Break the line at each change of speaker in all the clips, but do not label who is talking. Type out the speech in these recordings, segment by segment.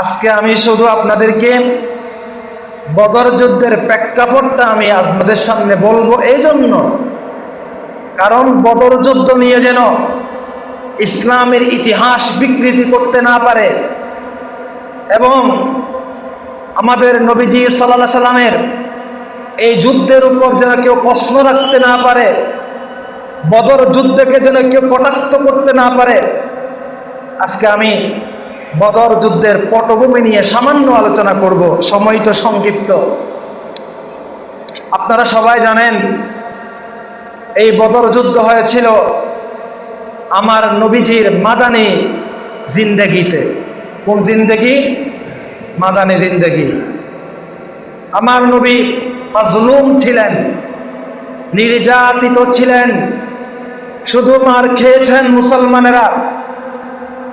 আজকে আমি শুধু আপনাদেরকে বদর যুদ্ধের প্রেক্ষাপটটা আমি আপনাদের সামনে বলব এই জন্য কারণ বদর যুদ্ধ নিয়ে যেন ইসলামের ইতিহাস বিকৃতি করতে না পারে এবং আমাদের নবীজি সাল্লাহ সাল্লামের এই যুদ্ধের উপর যেন কেউ প্রশ্ন রাখতে না পারে, বদর যুদ্ধকে যেন কেউ কটাক্ত করতে না পারে, আজকে আমি বদর যুদ্ধের পটভূমি নিয়ে সামান্য আলোচনা করব। সময় তো সংক্ষিপ্ত। আপনারা সবাই জানেন, এই বদর যুদ্ধ হয়েছিল আমার নবীজির মাদানি জিন্দেগিতে। কোন জিন্দেগি? মাদানি জিন্দেগি। আমার নবী মাজলুম ছিলেন, নির্যাতিত ছিলেন, শুধু মার খেয়েছেন মুসলমানেরা।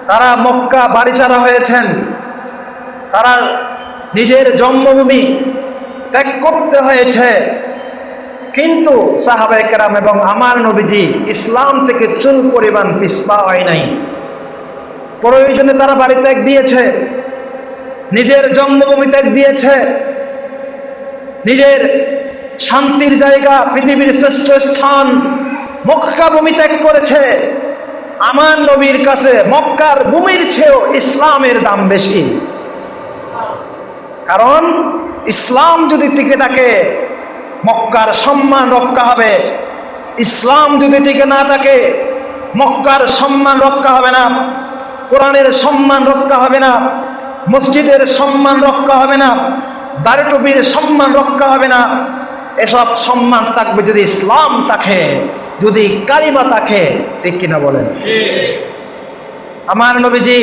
তারা মক্কা বাড়িচারা হয়েছেন। তারা নিজের জন্মভূমি ত্যাগ করতে হয়েছে। কিন্তু সাহাবাই কেরাম এবং আমার নবীজি ইসলাম থেকে চুল পরিমাণ পিসপা হয় নাই। প্রয়োজনে তারা বাড়ি ত্যাগ দিয়েছে। নিজের জন্মভূমি ত্যাগ দিয়েছে। নিজের শান্তির জায়গা, পৃথিবীর শ্রেষ্ঠ স্থান মক্কা ভূমি ত্যাগ করেছে। আমার নবীর কাছে মক্কার ভূমির চেয়েও ইসলামের দাম বেশি। কারণ ইসলাম যদি টিকে থাকে, মক্কার সম্মান রক্ষা হবে। ইসলাম যদি টিকে না থাকে, মক্কার সম্মান রক্ষা হবে না। কোরআনের সম্মান রক্ষা হবে না। মসজিদের সম্মান রক্ষা হবে না। দারটবির সম্মান রক্ষা হবে না। এসব সম্মান থাকবে যদি ইসলাম থাকে যদি কালিমা থাকে ঠিক কিনা বলেন? আমার নবীজি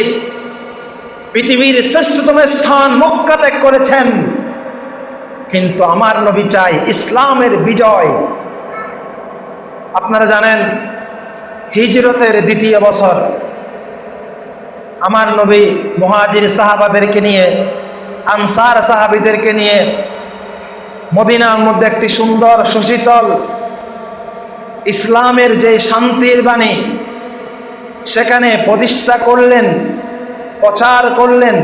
পৃথিবীর শ্রেষ্ঠতম স্থান মক্কা ত্যাগ করেছেন। কিন্তু আমার নবী চাই ইসলামের বিজয়। আপনারা জানেন হিজরতের দ্বিতীয় বছর আমার নবী মহাজির সাহাবাদেরকে নিয়ে আনসার সাহাবিদেরকে নিয়ে মদিনার মধ্যে একটি সুন্দর সুশীতল ইসলামের যে শান্তির বাণী, সেখানে প্রতিষ্ঠা করলেন, প্রচার করলেন।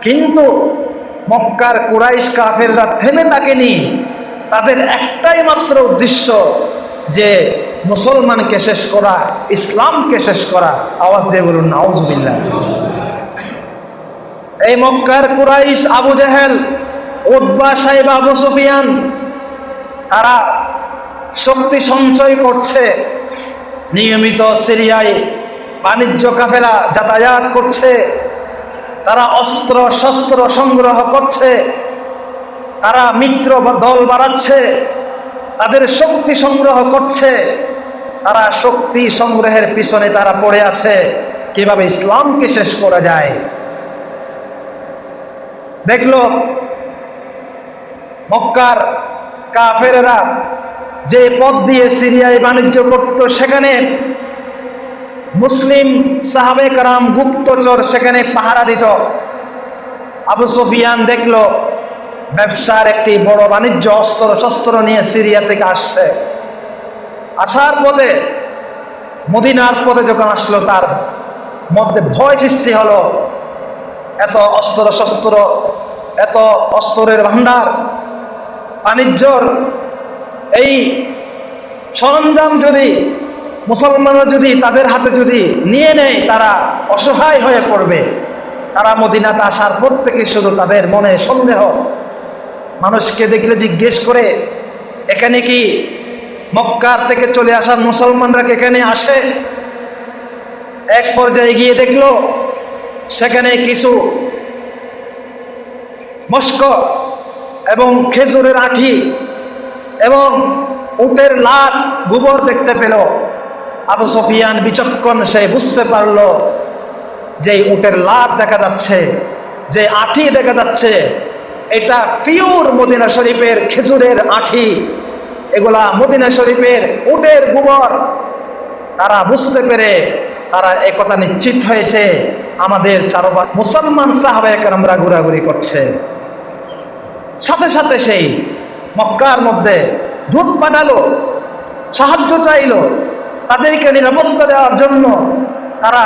কিন্তু মক্কার কুরাইশ কাফেররা থেমে থাকেনি। তাদের একটাই মাত্র উদ্দেশ্য যে মুসলমানকে শেষ করা, ইসলামকে শেষ করা। আওয়াজ দিয়ে বলুন নাউজবিল্লা এই মক্কার কুরাইশ আবু জাহেল উদ্বা সাহেব আবু সুফিয়ান, তারা শক্তি সঞ্চয় করছে, নিয়মিত সিরিয়ায় বাণিজ্য কাফেলা যাতায়াত করছে, তারা অস্ত্র শস্ত্র সংগ্রহ করছে, তারা মিত্র দল বাড়াচ্ছে, তাদের শক্তি সংগ্রহ করছে, তারা শক্তি সংগ্রহের পিছনে তারা পড়ে আছে, কীভাবে ইসলামকে শেষ করা যায়? দেখল মক্কার কাফেরেরা যে পথ দিয়ে সিরিয়ায় বাণিজ্য করত, সেখানে মুসলিম সাহাবে কারাম গুপ্তচর সেখানে পাহারা দিত। আবু সুফিয়ান দেখল, ব্যবসার একটি বড় বাণিজ্য অস্ত্র শস্ত্র নিয়ে সিরিয়া থেকে আসছে। আসার পথে, মদিনার পথে যখন আসলো, তার মধ্যে ভয় সৃষ্টি হলো। এত অস্ত্র শস্ত্র, এত অস্ত্রের ভাণ্ডার বাণিজ্যর এই সরঞ্জাম যদি মুসলমানরা যদি তাদের হাতে যদি নিয়ে নেয়, তারা অসহায় হয়ে পড়বে। তারা মদিনাতে আসার পর থেকে শুধু তাদের মনে সন্দেহ। মানুষকে দেখলে জিজ্ঞেস করে, এখানে কি মক্কার থেকে চলে আসার মুসলমানরা এখানে আসে? এক পর্যায়ে গিয়ে দেখল, সেখানে কিছু মস্ক এবং খেজুরের আঠি এবং উটের লাট গোবর দেখতে পেল। আবু সফিয়ান বিচক্ষণ সে বুঝতে পারল যে উটের লাট দেখা যাচ্ছে, যে আঠি দেখা যাচ্ছে। এটা ফিউর মদিনা শরীফের খেজুরের আঠি। এগুলা মদিনা শরীফের উটের গোবর। তারা বুঝতে পেরে তারা একথা নিশ্চিত হয়েছে, আমাদের চারোপাশ মুসলমান সাহাবাহিক আমরা ঘোরাঘুরি করছে। সাথে সাথে সেই মক্কার মধ্যে দুধ পাঠালো, সাহায্য চাইলো, তাদেরকে নিরাপত্তা দেওয়ার জন্য তারা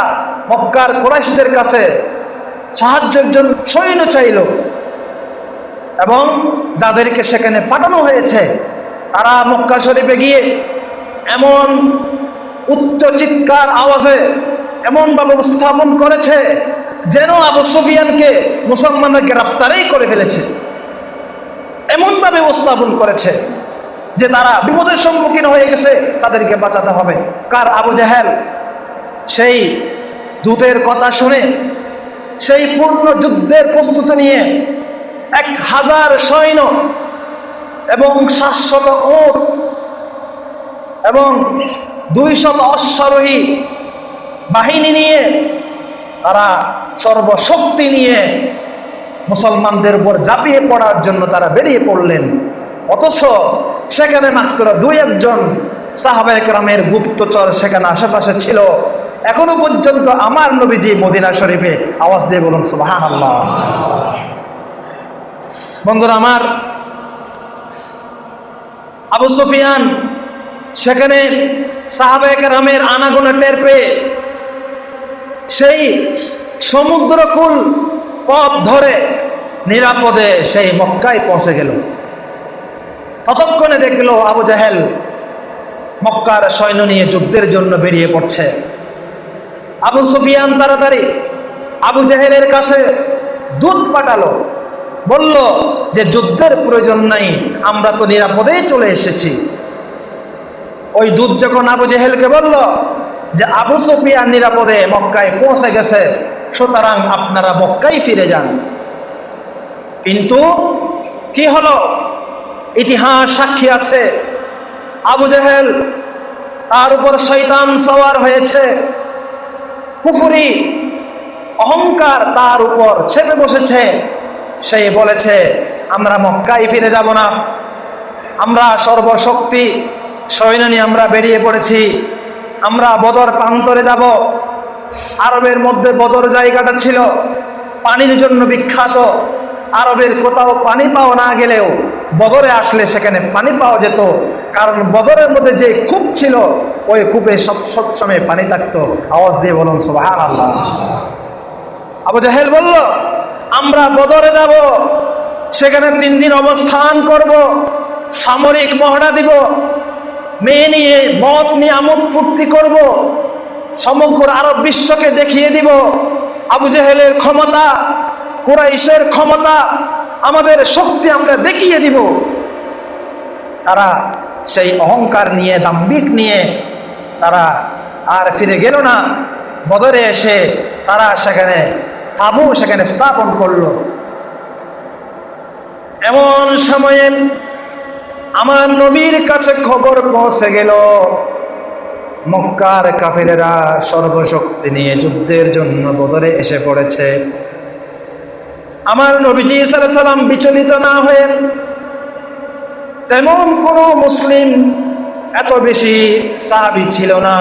মক্কার কোরাইশদের কাছে সাহায্যের জন্য সৈন্য চাইল এবং যাদেরকে সেখানে পাঠানো হয়েছে, তারা মক্কা শরীফে গিয়ে এমন উচ্চ চিৎকার আওয়াজে এমনভাবে উপস্থাপন করেছে যেন আবু সুফিয়ানকে মুসলমানরা গ্রেপ্তারেই করে ফেলেছে। এমনভাবে উপস্থাপন করেছে যে তারা বিপদের সম্মুখীন হয়ে গেছে, তাদেরকে বাঁচাতে হবে। কার? আবু জাহেল। সেই দূতের কথা শুনে সেই পূর্ণ যুদ্ধের প্রস্তুতি নিয়ে এক হাজার সৈন্য এবং সাতশত ওট এবং দুইশত অশ্বারোহী বাহিনী নিয়ে তারা সর্বশক্তি নিয়ে মুসলমানদের উপর ঝাঁপিয়ে পড়ার জন্য তারা বেরিয়ে পড়লেন। অথচ সেখানে মাত্র দুই একজন সাহাবাহামের গুপ্তচর সেখানে আশেপাশে ছিল। এখনও পর্যন্ত আমার নবীজি মদিনা শরীফে আওয়াজ দিয়ে বলুন সুবাহান আল্লাহ বন্ধুরা, আমার আবু সুফিয়ান সেখানে সাহাবাহামের আনাগোনা টের পেয়ে সেই সমুদ্রকুল পথ ধরে নিরাপদে সেই মক্কায় পৌঁছে গেল। ততক্ষণে দেখল আবু জাহেল মক্কার সৈন্য নিয়ে যুদ্ধের জন্য বেরিয়ে পড়ছে। আবু সুফিয়ান তাড়াতাড়ি আবু জাহেলের কাছে দুধ পাঠালো। বলল যে, যুদ্ধের প্রয়োজন নাই, আমরা তো নিরাপদেই চলে এসেছি। ওই দুধ যখন আবু জেহেলকে বলল যে আবু সুফিয়ান নিরাপদে মক্কায় পৌঁছে গেছে, সুতরাং আপনারা মক্কায় ফিরে যান। কিন্তু কি হলো? ইতিহাস সাক্ষী আছে। আবু জেহেল, তার উপর শৈতান সওয়ার হয়েছে। কুফুরি, অহংকার তার উপর চেপে বসেছে। সে বলেছে, আমরা মক্কায় ফিরে যাব না। আমরা সর্বশক্তি, সৈন্য নিয়ে আমরা বেরিয়ে পড়েছি। আমরা বদর প্রান্তরে যাব। আরবের মধ্যে বদর জায়গাটা ছিল। পানির জন্য বিখ্যাত। আরবের কোথাও পানি পাওয়া না গেলেও বদরে আসলে সেখানে পানি পাওয়া যেত। কারণ বদরের মধ্যে যে কূপ ছিল, ওই কূপে সব সবসময় পানি থাকতো। আওয়াজ দিয়ে বলুন সোহান আল্লাহ আবু জাহেল বলল, আমরা বদরে যাব। সেখানে তিন দিন অবস্থান করব। সামরিক মহড়া দিব। মেয়ে নিয়ে, মদ নিয়ে আমোদ ফুর্তি করব। সমগ্র আরব বিশ্বকে দেখিয়ে দিব। আবু জেহেলের ক্ষমতা, কুরাইশের ক্ষমতা, আমাদের শক্তি আমরা দেখিয়ে দিব। তারা সেই অহংকার নিয়ে দাম্বিক নিয়ে তারা আর ফিরে গেল না। বদরে এসে তারা সেখানে, তাবু সেখানে স্থাপন করল। এমন সময়ে আমার নবীর কাছে খবর পৌঁছে গেল। মক্কার কাফেরেরা সর্বশক্তি নিয়ে যুদ্ধের জন্য বদরে এসে পড়েছে। আমার নবীজি সাল্লাম বিচলিত না হয়ে তেমন কোনো মুসলিম এত বেশি সাহাবি ছিল না।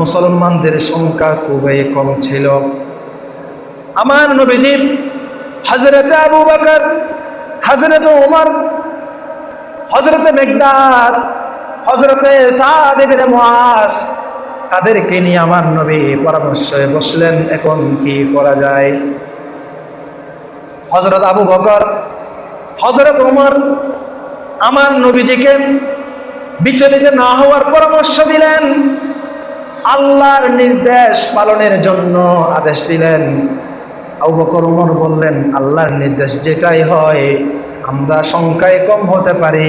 মুসলমানদের সংখ্যা খুবই কম ছিল। আমার নবীজি হজরতে আবু বাকর হজরত উমর হজরতে মেঘদাদ হজরতে সাদিবিনে মুআস, তাদেরকে নিয়ে আমার নবী পরামর্শে বসলেন, এখন কি করা যায়? হজরত আবু বকর হজরত উমর আমার নবীজিকে বিচলিত না হওয়ার পরামর্শ দিলেন। আল্লাহর নির্দেশ পালনের জন্য আদেশ দিলেন। আবু বকর, উমর বললেন, আল্লাহর নির্দেশ যেটাই হয় আমরা সংখ্যায় কম হতে পারি।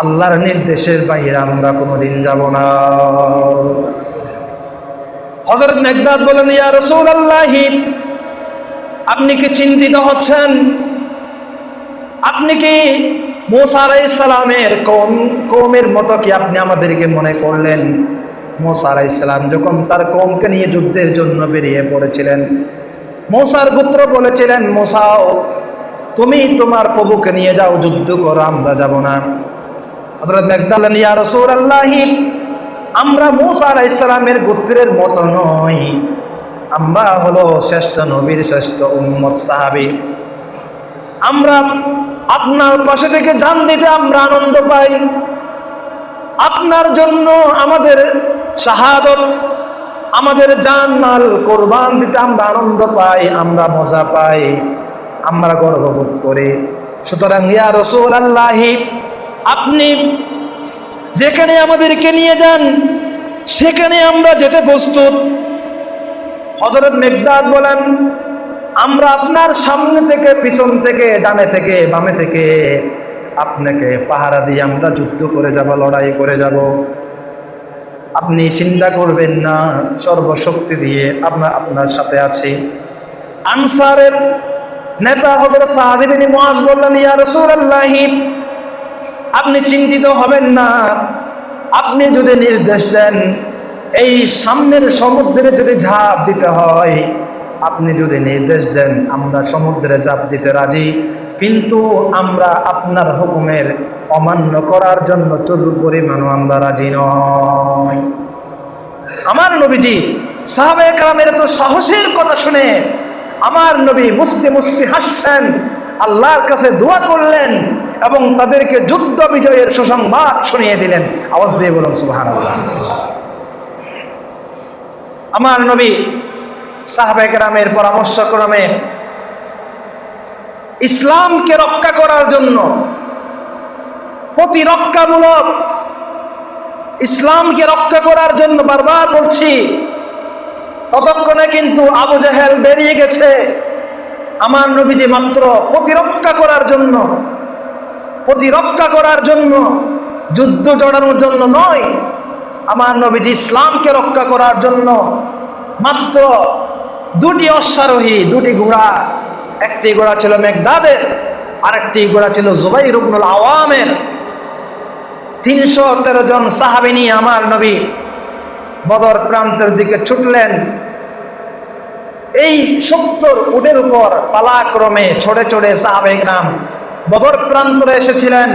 আল্লাহর নির্দেশের বাইরে আমরা কোনোদিন যাব না। হজরত মেঘদাদ বলেন, ইয়া রসুল আল্লাহি আপনি কি চিন্তিত হচ্ছেন? আপনি কি মোসা আলাইসালামের কোন কৌমের মতো কি আপনি আমাদেরকে মনে করলেন? মোসা আলাইসালাম যখন তার কৌমকে নিয়ে যুদ্ধের জন্য বেরিয়ে পড়েছিলেন, মোসার পুত্র বলেছিলেন, মোসাও তুমি তোমার প্রভুকে নিয়ে যাও, যুদ্ধ করো, আমরা যাব না। হজরত মেঘদালেন ইয়া রসুল আমরা মুসা আলাইসালামের গোত্রের মতো নই। আমরা হলো শ্রেষ্ঠ নবীর শ্রেষ্ঠ উম্মত সাহাবি। আমরা আপনার পাশে থেকে জান দিতে আমরা আনন্দ পাই। আপনার জন্য আমাদের শাহাদত, আমাদের জান মাল কোরবান দিতে আমরা আনন্দ পাই, আমরা মজা পাই। আমরা গর্ববোধ করি। সুতরাং, ইয়া রসুল আল্লাহি আপনি যেখানে আমাদেরকে নিয়ে যান, সেখানে আমরা যেতে প্রস্তুত। হজরত মেঘদাদ বলেন, আমরা আপনার সামনে থেকে, পিছন থেকে, ডানে থেকে, বামে থেকে, আপনাকে পাহারা দিয়ে আমরা যুদ্ধ করে যাব, লড়াই করে যাব। আপনি চিন্তা করবেন না, সর্বশক্তি দিয়ে আমরা আপনার সাথে আছি। আনসারের নেতা হজরত সাহাদিবিনী মহাজ বললেন, ইয়া রাসূলুল্লাহি, আপনি চিন্তিত হবেন না। আপনি যদি নির্দেশ দেন, এই সামনের সমুদ্রে যদি ঝাঁপ দিতে হয়, আপনি যদি নির্দেশ দেন, আমরা সমুদ্রে ঝাঁপ দিতে রাজি। কিন্তু আমরা আপনার হুকুমের অমান্য করার জন্য চলুর পরিমাণও আমরা রাজি নয় আমার নবীজি সাহাবে কালামের তো সাহসের কথা শুনে আমার নবী মুস্তি মুস্তি হাসছেন আল্লাহর কাছে দোয়া করলেন এবং তাদেরকে যুদ্ধ বিজয়ের সুসংবাদ শুনিয়ে দিলেন। আওয়াজ দিয়ে বলুন সুহান আমার নবী সাহাবে গ্রামের পরামর্শক্রমে ইসলামকে রক্ষা করার জন্য প্রতিরক্ষামূলক ইসলামকে রক্ষা করার জন্য বারবার বলছি ততক্ষণে কিন্তু আবু জাহেল বেরিয়ে গেছে। আমার নবীজি মাত্র প্রতিরক্ষা করার জন্য, প্রতিরক্ষা করার জন্য, যুদ্ধ জড়ানোর জন্য নয়, আমার নবীজি ইসলামকে রক্ষা করার জন্য মাত্র দুটি অশ্বারোহী, দুটি ঘোড়া, একটি ঘোড়া ছিল মেঘদাদের, আরেকটি ঘোড়া ছিল জুবাই রুবনুল আওয়ামের। তিনশো তেরো জন সাহাবিনী আমার নবী বদর প্রান্তের দিকে ছুটলেন। এই সত্তর উটের উপর পালাক্রমে ছড়ে ছড়ে সাহাবেগ্রাম বদর প্রান্তরে এসেছিলেন।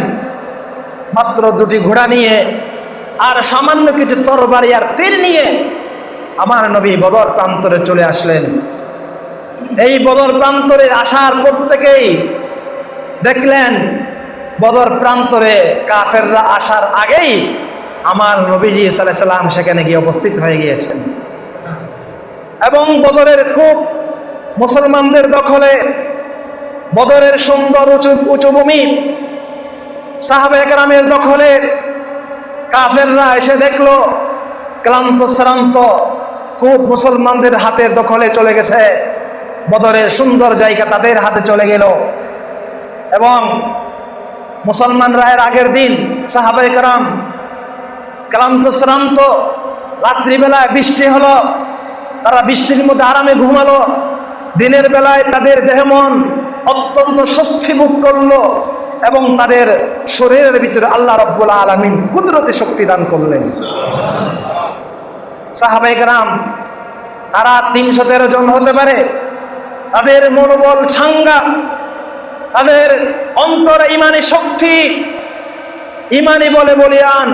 মাত্র দুটি ঘোড়া নিয়ে আর সামান্য কিছু তরবারি আর তীর নিয়ে আমার নবী বদর প্রান্তরে চলে আসলেন। এই বদর প্রান্তরে আসার প্রত্যেকেই দেখলেন বদর প্রান্তরে কাফেররা আসার আগেই আমার নবীজি সাল্লাহ সাল্লাম সেখানে গিয়ে উপস্থিত হয়ে গিয়েছেন। এবং বদরের খুব মুসলমানদের দখলে, বদরের সুন্দর উঁচু উঁচু ভূমি সাহাবে গ্রামের দখলে কাফেররা এসে দেখল, ক্লান্ত, শ্রান্ত খুব মুসলমানদের হাতের দখলে চলে গেছে। বদরের সুন্দর জায়গা তাদের হাতে চলে গেল। এবং মুসলমানরা এর আগের দিন সাহাবাই কারাম ক্লান্ত, শ্রান্ত। রাত্রিবেলায় বৃষ্টি হলো, তারা বৃষ্টির মধ্যে আরামে ঘুমালো। দিনের বেলায় তাদের দেহ মন অত্যন্ত স্বস্তি বোধ করল এবং তাদের শরীরের ভিতরে আল্লাহ রব্বুল আলমিন কুদরতি শক্তি দান করলেন। সাহাবাইকরাম তারা তিনশো তেরো জন হতে পারে, তাদের মনোবল ছাঙ্গা, তাদের অন্তরে ইমানি শক্তি, ইমানি বলে বলিয়ান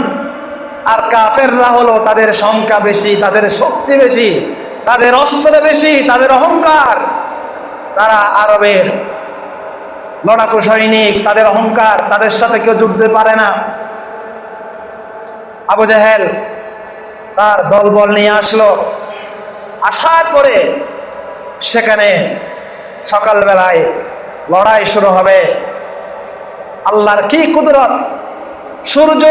আর কাফেররা হলো তাদের সংখ্যা বেশি, তাদের শক্তি বেশি, তাদের অস্ত্র বেশি, তাদের অহংকার। তারা আরবের লড়াকু সৈনিক, তাদের অহংকার, তাদের সাথে কেউ যুদ্ধে পারে না। আবু জাহেল তার দলবল নিয়ে আসলো। আশা করে সেখানে সকালবেলায় লড়াই শুরু হবে। আল্লাহর কি কুদরত? সূর্য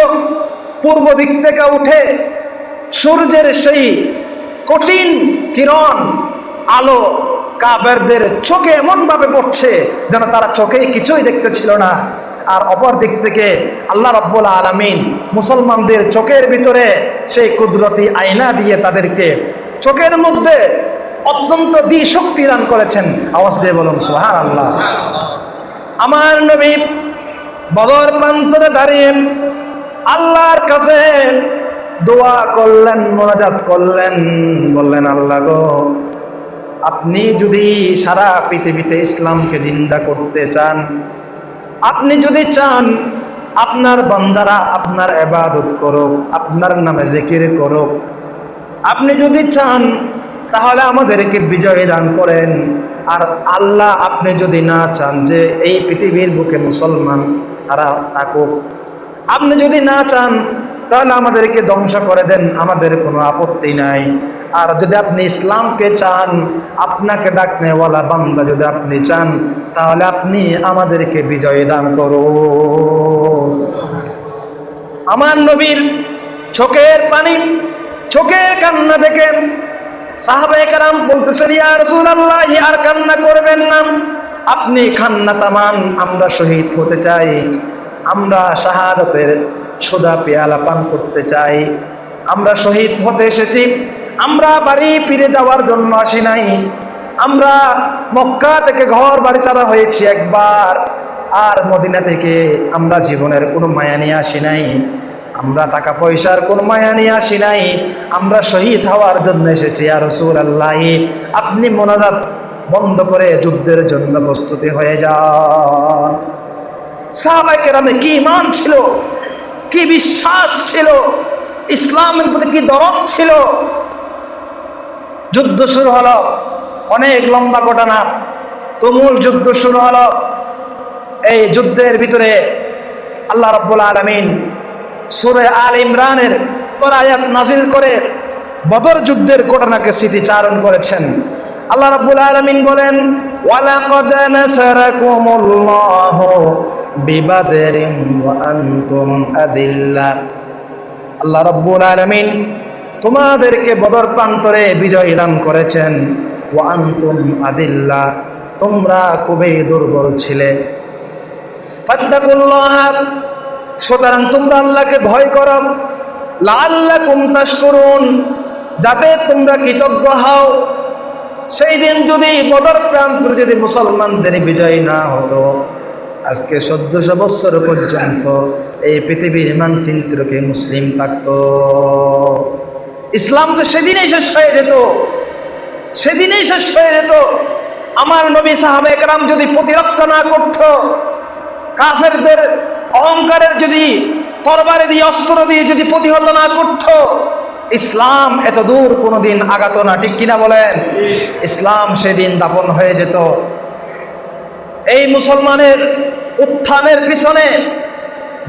পূর্ব দিক থেকে উঠে সূর্যের সেই কঠিন কিরণ আলো কাবেরদের চোখে এমনভাবে পড়ছে যেন তারা চোখে কিছুই দেখতে ছিল না। আর অপর দিক থেকে আল্লাহ রব্বুল আলমিন মুসলমানদের চোখের ভিতরে সেই কুদরতি আয়না দিয়ে তাদেরকে চোখের মধ্যে অত্যন্ত শক্তি দান করেছেন। আওয়াজ দিয়ে বলুন সোহান আল্লাহ আমার নবী বদর প্রান্তরে দাঁড়িয়ে আল্লাহর কাছে দোয়া করলেন, মোনাজাত করলেন, বললেন, আল্লাহ গো, আপনি যদি সারা পৃথিবীতে ইসলামকে জিন্দা করতে চান, আপনি যদি চান আপনার বান্দারা আপনার এবাদত করুক, আপনার নামে জিকির করুক, আপনি যদি চান তাহলে আমাদেরকে বিজয় দান করেন। আর আল্লাহ আপনি যদি না চান যে এই পৃথিবীর বুকে মুসলমান তারা থাকুক আপনি যদি না চান, তাহলে আমাদেরকে ধ্বংস করে দেন, আমাদের কোনো আপত্তি নাই। আর যদি আপনি ইসলামকে চান, আপনাকে ডাকনেওয়ালা বান্দা যদি আপনি চান, তাহলে আপনি আমাদেরকে বিজয় দান করো আমার নবীর চোখের পানি, চোখের কান্না দেখে সাহাবায়ে কারাম বলতেছেন, ইয়া রাসূলুল্লাহ, আর কান্না করবেন না। আপনি খান্না তামান, আমরা শহীদ হতে চাই। আমরা শাহাদতের সোদা পেয়ালা পান করতে চাই। আমরা শহীদ হতে এসেছি। আমরা বাড়ি ফিরে যাওয়ার জন্য আসি নাই। আমরা মক্কা থেকে ঘর বাড়ি ছাড়া হয়েছি একবার। আর মদিনা থেকে আমরা জীবনের কোনো মায়া নিয়ে আসি নাই। আমরা টাকা পয়সার কোনো মায়া নিয়ে আসি নাই। আমরা শহীদ হওয়ার জন্য এসেছি। আর রসুল আল্লাহ আপনি মোনাজাত বন্ধ করে যুদ্ধের জন্য প্রস্তুতি হয়ে যান। সাহাবাইকের আমি কি ইমান ছিল? কি বিশ্বাস ছিল? ইসলামের প্রতি কি দরদ ছিল? যুদ্ধ শুরু হলো, অনেক লম্বা ঘটনা। তুমুল যুদ্ধ শুরু হলো। এই যুদ্ধের ভিতরে আল্লাহ রব্বুল আলমিন সুরে আল ইমরানের পরায়াত নাজিল করে বদর যুদ্ধের ঘটনাকে স্মৃতিচারণ করেছেন। আল্লাহ রাব্বুল আলামিন বলেন, ওয়ালাকাদ নাসারাকুমুল্লাহু বিবাদরিন ওয়া আনতুম আদিল্লা আল্লাহ রাব্বুল আলামিন তোমাদেরকে বদর প্রান্তরে বিজয় দান করেছেন, ওয়া আনতুম আদিল্লা তোমরা খুবই দুর্বল ছিলে। ফাত্তাকুল্লাহ। সুতরাং তোমরা আল্লাহকে ভয় করো। লাল্লাকুম তাশকুরুন। যাতে তোমরা কৃতজ্ঞ হও। সেই দিন যদি বদর প্রান্ত যদি মুসলমানদের বিজয় না হতো, আজকে চোদ্দশো বৎসর পর্যন্ত এই পৃথিবীর মানচিত্রকে মুসলিম থাকত ইসলাম তো সেদিনেই শেষ হয়ে যেত। সেদিনেই শেষ হয়ে যেত। আমার নবী সাহাবে একরাম যদি প্রতিরক্ষা না করত, কাফেরদের অহংকারের যদি তরবারে দিয়ে অস্ত্র দিয়ে যদি প্রতিহত না করত ইসলাম এত দূর কোনোদিন আগাত না, ঠিক কিনা বলেন? ইসলাম সেদিন দাপন হয়ে যেত। এই মুসলমানের উত্থানের পিছনে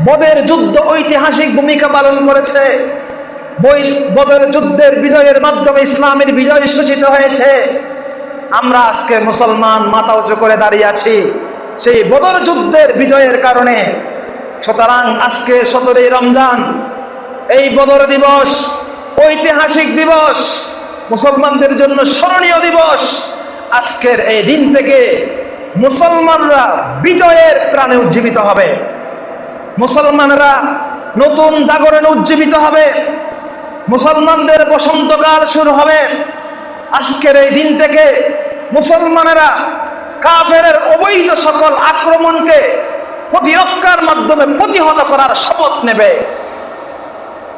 বদের যুদ্ধ ঐতিহাসিক ভূমিকা পালন করেছে। বদের যুদ্ধের বিজয়ের মাধ্যমে ইসলামের বিজয় সূচিত হয়েছে। আমরা আজকে মুসলমান মাথা উঁচু করে দাঁড়িয়ে আছি। সেই বদর যুদ্ধের বিজয়ের কারণে। সুতরাং আজকে সতেরোই রমজান, এই বদর দিবস ঐতিহাসিক দিবস, মুসলমানদের জন্য স্মরণীয় দিবস। আজকের এই দিন থেকে মুসলমানরা বিজয়ের প্রাণে উজ্জীবিত হবে। মুসলমানরা নতুন জাগরণে উজ্জীবিত হবে। মুসলমানদের বসন্তকাল শুরু হবে। আজকের এই দিন থেকে মুসলমানেরা কাফের অবৈধ সকল আক্রমণকে প্রতিরক্ষার মাধ্যমে প্রতিহত করার শপথ নেবে।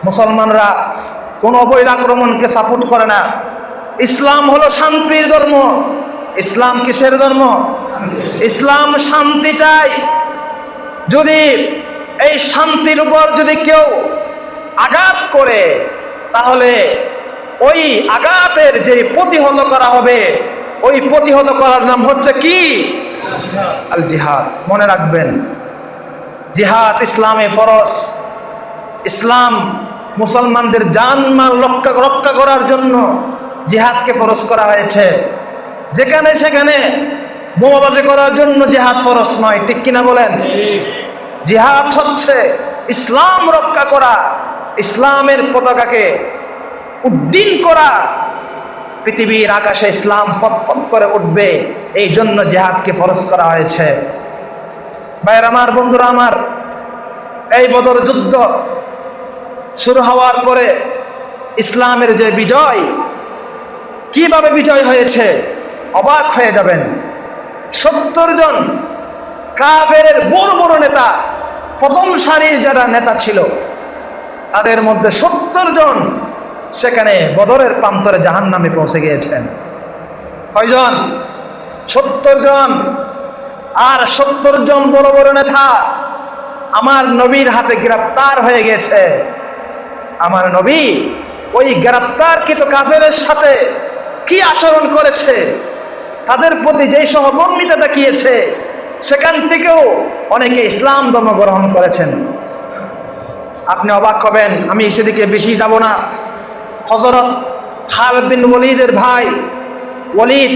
মুসলমানরা কোন অবৈধ আক্রমণকে সাপোর্ট করে না। ইসলাম হলো শান্তির ধর্ম। ইসলাম কিসের ধর্ম? ইসলাম শান্তি চাই। যদি এই শান্তির উপর যদি কেউ আঘাত করে, তাহলে ওই আঘাতের যে প্রতিহত করা হবে, ওই প্রতিহত করার নাম হচ্ছে কি? আল জিহাদ। মনে রাখবেন, জিহাদ ইসলামে ফরজ। ইসলাম মুসলমানদের জানমাল রক্ষা রক্ষা করার জন্য জিহাদকে ফরজ করা হয়েছে। যেখানে সেখানে বোমাবাজি করার জন্য জিহাদ ফরজ নয়, ঠিক কিনা বলেন? জিহাদ হচ্ছে ইসলাম রক্ষা করা, ইসলামের পতাকাকে উড্ডীন করা। পৃথিবীর আকাশে ইসলাম পথ করে উঠবে, এই জন্য জেহাদকে ফরজ করা হয়েছে। ভাইয়ের আমার, বন্ধুরা আমার, এই বদর যুদ্ধ শুরু হওয়ার পরে ইসলামের যে বিজয়, কীভাবে বিজয় হয়েছে, অবাক হয়ে যাবেন। সত্তর জন কাফের বড় বড় নেতা, প্রথম সারির যারা নেতা ছিল, তাদের মধ্যে সত্তর জন সেখানে বদরের প্রান্তরে জাহান নামে পৌঁছে গিয়েছেন। কয়জন? সত্তর জন। আর সত্তর জন বড় বড় নেতা আমার নবীর হাতে গ্রেপ্তার হয়ে গেছে আমার নবী, ওই গ্রেপ্তারকৃত কাফেরের সাথে কি আচরণ করেছে? তাদের প্রতি যেই সহমর্মিতা দেখিয়েছে, সেখান থেকেও অনেকে ইসলাম ধর্ম গ্রহণ করেছেন। আপনি অবাক হবেন, আমি সেদিকে বেশি যাব না। হজরত খালেদ ওলিদের ভাই ওলিদ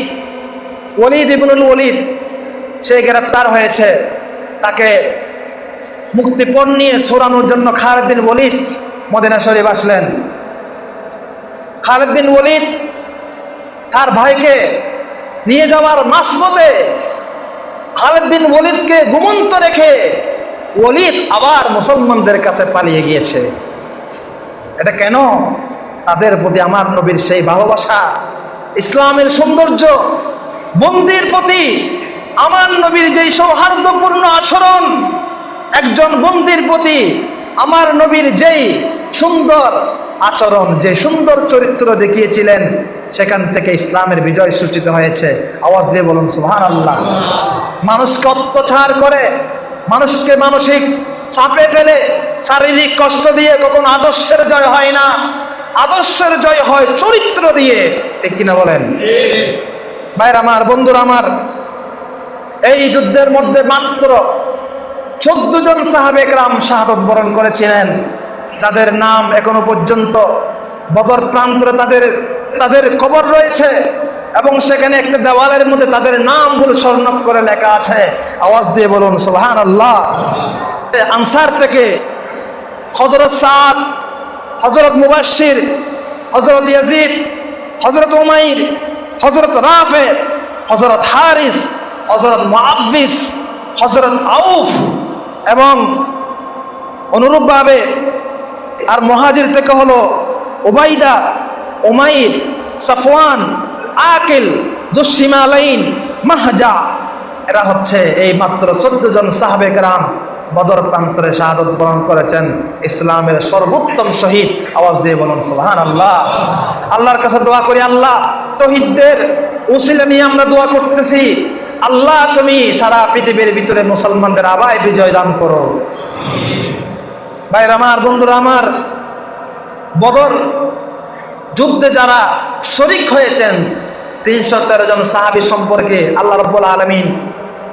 ওলিদ ইবনুল ওলিদ সে গ্রেপ্তার হয়েছে। তাকে মুক্তিপণ নিয়ে সরানোর জন্য খালেদ ওলিদ মদিনা শরীফ আসলেন। খালেদ বিন ওলিদ তার ভাইকে নিয়ে যাওয়ার মাসমতে খালেদ বিন ওলিদকে ঘুমন্ত রেখে ওলিদ আবার মুসলমানদের কাছে পালিয়ে গিয়েছে। এটা কেন? তাদের প্রতি আমার নবীর সেই ভালোবাসা, ইসলামের সৌন্দর্য, বন্দির প্রতি আমার নবীর যেই সৌহার্দ্যপূর্ণ আচরণ, একজন বন্দির প্রতি আমার নবীর যেই সুন্দর আচরণ, যে সুন্দর চরিত্র দেখিয়েছিলেন, সেখান থেকে ইসলামের বিজয় সূচিত হয়েছে। আওয়াজ দিয়ে বলুন সুহান আল্লাহ মানুষকে অত্যাচার করে, মানুষকে মানসিক চাপে ফেলে, শারীরিক কষ্ট দিয়ে কখনো আদর্শের জয় হয় না। আদর্শের জয় হয় চরিত্র দিয়ে। ঠিক কিনা বলেন? ভাইর আমার, বন্ধুরা আমার, এই যুদ্ধের মধ্যে মাত্র চোদ্দ জন সাহাবেকরাম শাহাদত বরণ করেছিলেন, যাদের নাম এখনও পর্যন্ত বদর প্রান্তরে তাদের তাদের কবর রয়েছে এবং সেখানে একটা দেওয়ালের মধ্যে তাদের নামগুলো স্বর্ণ করে লেখা আছে। আওয়াজ দিয়ে বলুন সোহান আল্লাহ আনসার থেকে হজরত সাদ হজরত মুবাসির হজরত ইয়াজিদ হজরত উমাইর হজরত রাফে হজরত হারিস হজরত মুআফিস হজরত আউফ এবং অনুরূপভাবে আর মহাজির থেকে হলো ওবাইদা ওমাইর সাফওয়ান, আকিল, জসিমা আলাইন, মাহজা। এরা হচ্ছে এই মাত্র চোদ্দ জন সাহাবে গ্রাম বদর প্রান্তরে শাহাদত বরণ করেছেন, ইসলামের সর্বোত্তম শহীদ। আওয়াজ দিয়ে বলুন সোহান আল্লাহ আল্লাহর কাছে দোয়া করি, আল্লাহ, তহিদদের উসিলা নিয়ে আমরা দোয়া করতেছি। আল্লাহ, তুমি সারা পৃথিবীর ভিতরে মুসলমানদের আবায় বিজয় দান করো। ভাইর আমার, বন্ধুরা আমার, বদর যুদ্ধে যারা শরিক হয়েছেন, তিনশো তেরো জন সাহাবি সম্পর্কে আল্লাহ রব্বুল আলমিন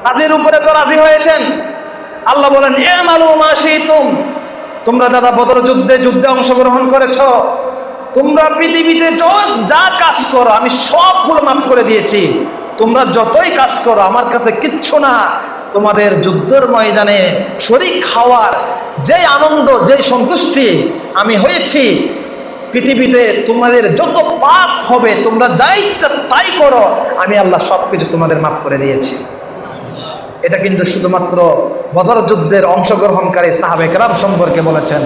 তাদের উপরে তো রাজি হয়েছেন। আল্লাহ বলেন, এ মালু মাসি তুম তোমরা দাদা বদর যুদ্ধে যুদ্ধে অংশগ্রহণ করেছ। তোমরা পৃথিবীতে যা কাজ করো, আমি সবগুলো মাফ করে দিয়েছি। তোমরা যতই কাজ করো, আমার কাছে কিচ্ছু না। তোমাদের যুদ্ধের ময়দানে শরিক খাওয়ার যে আনন্দ, যে সন্তুষ্টি আমি হয়েছি, পৃথিবীতে তোমাদের যত পাপ হবে, তোমরা যাই তাই করো, আমি আল্লাহ সব কিছু তোমাদের মাফ করে দিয়েছি। এটা কিন্তু শুধুমাত্র বদর যুদ্ধের অংশগ্রহণকারী সাহাবেকরাম সম্পর্কে বলেছেন।